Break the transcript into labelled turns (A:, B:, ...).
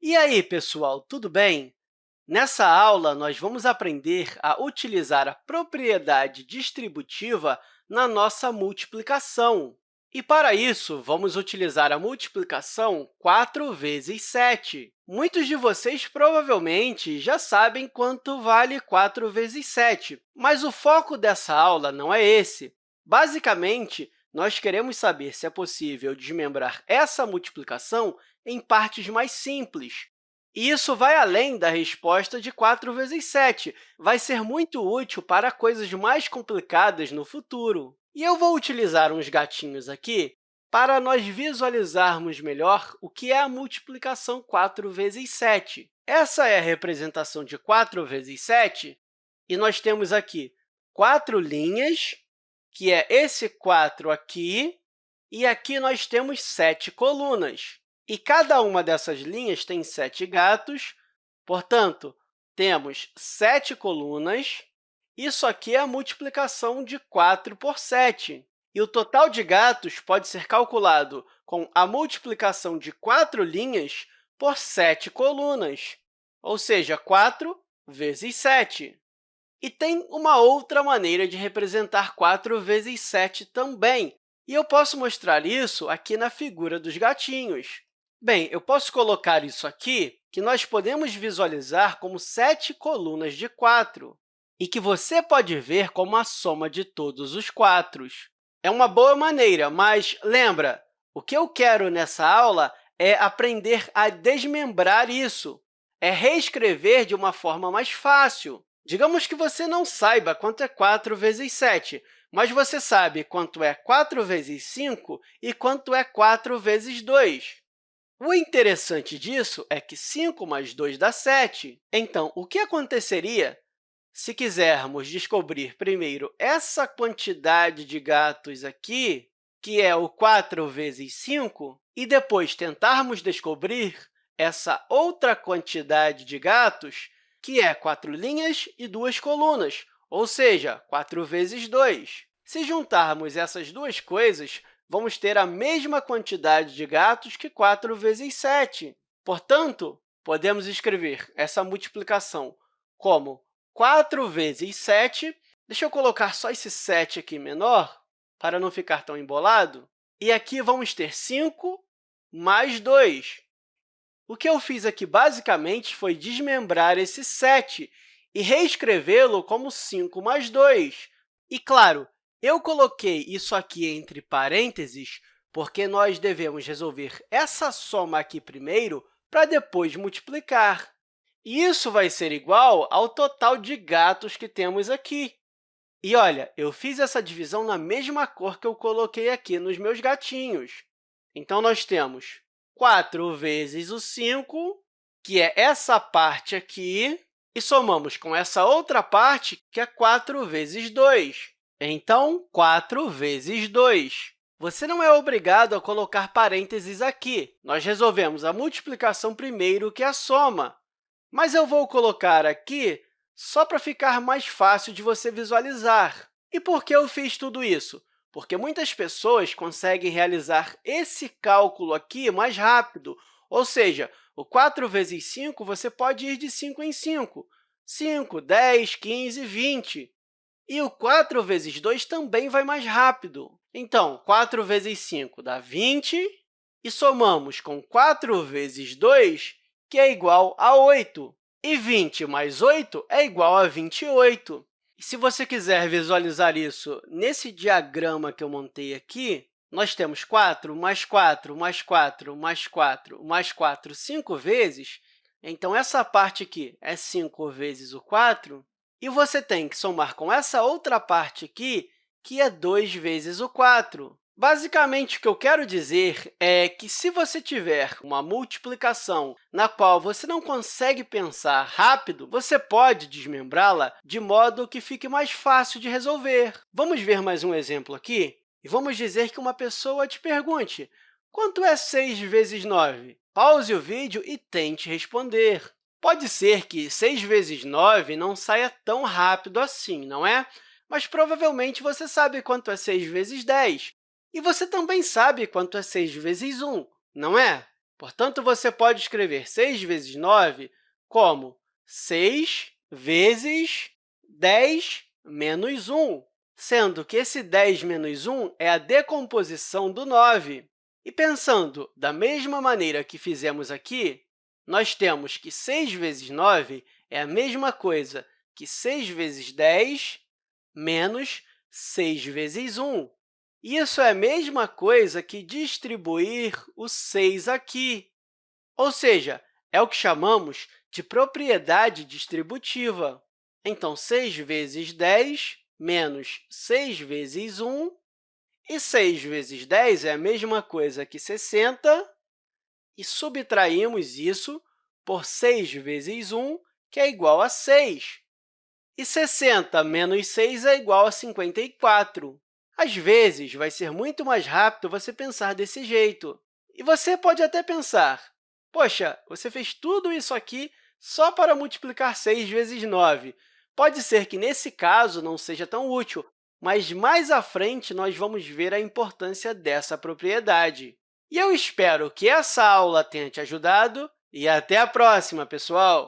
A: E aí, pessoal, tudo bem? Nessa aula, nós vamos aprender a utilizar a propriedade distributiva na nossa multiplicação. E, para isso, vamos utilizar a multiplicação 4 vezes 7. Muitos de vocês provavelmente já sabem quanto vale 4 vezes 7, mas o foco dessa aula não é esse. Basicamente, nós queremos saber se é possível desmembrar essa multiplicação em partes mais simples. E isso vai além da resposta de 4 vezes 7. Vai ser muito útil para coisas mais complicadas no futuro. E eu vou utilizar uns gatinhos aqui para nós visualizarmos melhor o que é a multiplicação 4 vezes 7. Essa é a representação de 4 vezes 7, e nós temos aqui quatro linhas, que é esse 4 aqui, e aqui nós temos sete colunas. E cada uma dessas linhas tem sete gatos, portanto, temos sete colunas. Isso aqui é a multiplicação de 4 por 7. E o total de gatos pode ser calculado com a multiplicação de quatro linhas por sete colunas, ou seja, 4 vezes 7. E tem uma outra maneira de representar 4 vezes 7 também, e eu posso mostrar isso aqui na figura dos gatinhos. Bem, eu posso colocar isso aqui, que nós podemos visualizar como sete colunas de 4, e que você pode ver como a soma de todos os quatros. É uma boa maneira, mas lembra, o que eu quero nessa aula é aprender a desmembrar isso, é reescrever de uma forma mais fácil. Digamos que você não saiba quanto é 4 vezes 7, mas você sabe quanto é 4 vezes 5 e quanto é 4 vezes 2. O interessante disso é que 5 mais 2 dá 7. Então, o que aconteceria se quisermos descobrir primeiro essa quantidade de gatos aqui, que é o 4 vezes 5, e depois tentarmos descobrir essa outra quantidade de gatos, que é quatro linhas e duas colunas, ou seja, 4 vezes 2. Se juntarmos essas duas coisas, vamos ter a mesma quantidade de gatos que 4 vezes 7. Portanto, podemos escrever essa multiplicação como 4 vezes 7. Deixa eu colocar só esse 7 aqui menor, para não ficar tão embolado. E aqui vamos ter 5 mais 2. O que eu fiz aqui, basicamente, foi desmembrar esse 7 e reescrevê-lo como 5 mais 2. E, claro, eu coloquei isso aqui entre parênteses porque nós devemos resolver essa soma aqui primeiro para depois multiplicar. E isso vai ser igual ao total de gatos que temos aqui. E, olha, eu fiz essa divisão na mesma cor que eu coloquei aqui nos meus gatinhos. Então, nós temos 4 vezes o 5, que é essa parte aqui, e somamos com essa outra parte, que é 4 vezes 2. Então, 4 vezes 2. Você não é obrigado a colocar parênteses aqui. Nós resolvemos a multiplicação primeiro que a soma. Mas eu vou colocar aqui só para ficar mais fácil de você visualizar. E por que eu fiz tudo isso? Porque muitas pessoas conseguem realizar esse cálculo aqui mais rápido, ou seja, o 4 vezes 5, você pode ir de 5 em 5, 5, 10, 15, 20. E o 4 vezes 2 também vai mais rápido. Então, 4 vezes 5 dá 20, e somamos com 4 vezes 2, que é igual a 8. E 20 mais 8 é igual a 28. E se você quiser visualizar isso nesse diagrama que eu montei aqui, nós temos 4 mais 4 mais 4 mais 4 mais 4 cinco vezes. Então, essa parte aqui é 5 vezes o 4, e você tem que somar com essa outra parte aqui, que é 2 vezes o 4. Basicamente, o que eu quero dizer é que, se você tiver uma multiplicação na qual você não consegue pensar rápido, você pode desmembrá-la de modo que fique mais fácil de resolver. Vamos ver mais um exemplo aqui? E vamos dizer que uma pessoa te pergunte, quanto é 6 vezes 9? Pause o vídeo e tente responder. Pode ser que 6 vezes 9 não saia tão rápido assim, não é? Mas provavelmente você sabe quanto é 6 vezes 10. E você também sabe quanto é 6 vezes 1, não é? Portanto, você pode escrever 6 vezes 9 como 6 vezes 10 menos 1, sendo que esse 10 menos 1 é a decomposição do 9. E pensando da mesma maneira que fizemos aqui, nós temos que 6 vezes 9 é a mesma coisa que 6 vezes 10 menos 6 vezes 1. Isso é a mesma coisa que distribuir o 6 aqui, ou seja, é o que chamamos de propriedade distributiva. Então, 6 vezes 10 menos 6 vezes 1, e 6 vezes 10 é a mesma coisa que 60, e subtraímos isso por 6 vezes 1, que é igual a 6. E 60 menos 6 é igual a 54. Às vezes, vai ser muito mais rápido você pensar desse jeito. E você pode até pensar, poxa, você fez tudo isso aqui só para multiplicar 6 vezes 9. Pode ser que, nesse caso, não seja tão útil, mas mais à frente nós vamos ver a importância dessa propriedade. E eu espero que essa aula tenha te ajudado e até a próxima, pessoal!